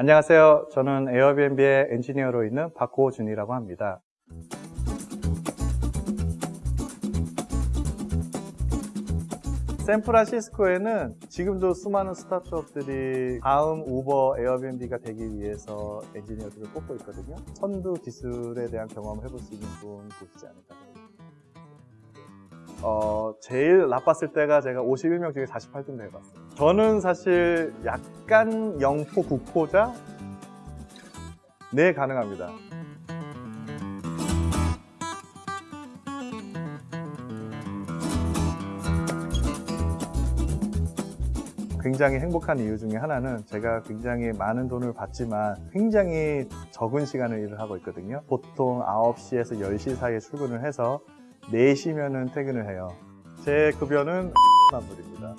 안녕하세요. 저는 에어비앤비의 엔지니어로 있는 박호준이라고 합니다. 샌프란시스코에는 지금도 수많은 스타트업들이 다음 우버 에어비앤비가 되기 위해서 엔지니어들을 뽑고 있거든요. 선두 기술에 대한 경험을 해볼 수 있는 좋은 곳이지 않을까. 어, 제일 나빴을 때가 제가 51명 중에 48등도 해봤어요. 저는 사실 약간 영포, 국포자? 네, 가능합니다. 굉장히 행복한 이유 중에 하나는 제가 굉장히 많은 돈을 받지만 굉장히 적은 시간을 일을 하고 있거든요. 보통 9시에서 10시 사이에 출근을 해서 4시면은 퇴근을 해요. 제 급여는 만불입니다.